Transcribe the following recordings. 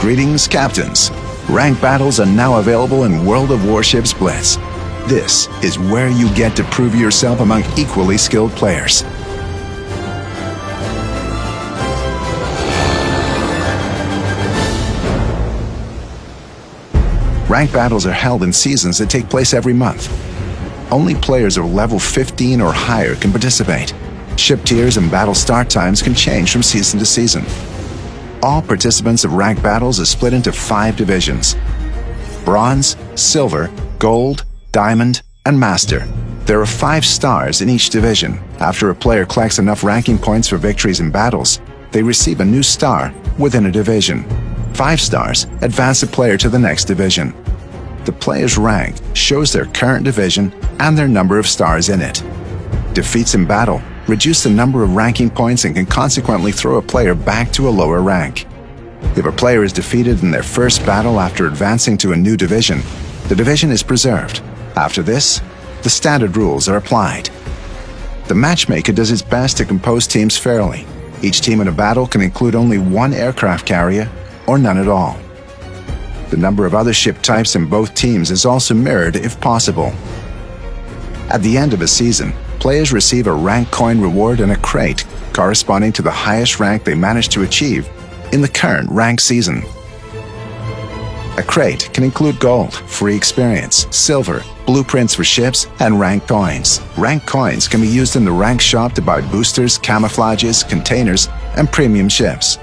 Greetings, Captains. Rank battles are now available in World of Warships Blitz. This is where you get to prove yourself among equally skilled players. Rank battles are held in seasons that take place every month. Only players of level 15 or higher can participate. Ship tiers and battle start times can change from season to season. All participants of rank battles are split into five divisions. Bronze, Silver, Gold, Diamond, and Master. There are five stars in each division. After a player collects enough ranking points for victories in battles, they receive a new star within a division. Five stars advance a player to the next division. The player's rank shows their current division and their number of stars in it. Defeats in battle reduce the number of ranking points and can consequently throw a player back to a lower rank. If a player is defeated in their first battle after advancing to a new division, the division is preserved. After this, the standard rules are applied. The matchmaker does its best to compose teams fairly. Each team in a battle can include only one aircraft carrier or none at all. The number of other ship types in both teams is also mirrored if possible. At the end of a season, players receive a rank coin reward and a crate corresponding to the highest rank they managed to achieve in the current rank season. A crate can include gold, free experience, silver, blueprints for ships, and rank coins. Rank coins can be used in the rank shop to buy boosters, camouflages, containers, and premium ships.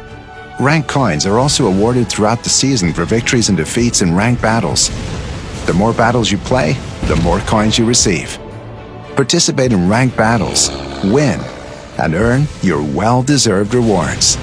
Rank coins are also awarded throughout the season for victories and defeats in ranked battles. The more battles you play, the more coins you receive. Participate in ranked battles, win, and earn your well-deserved rewards.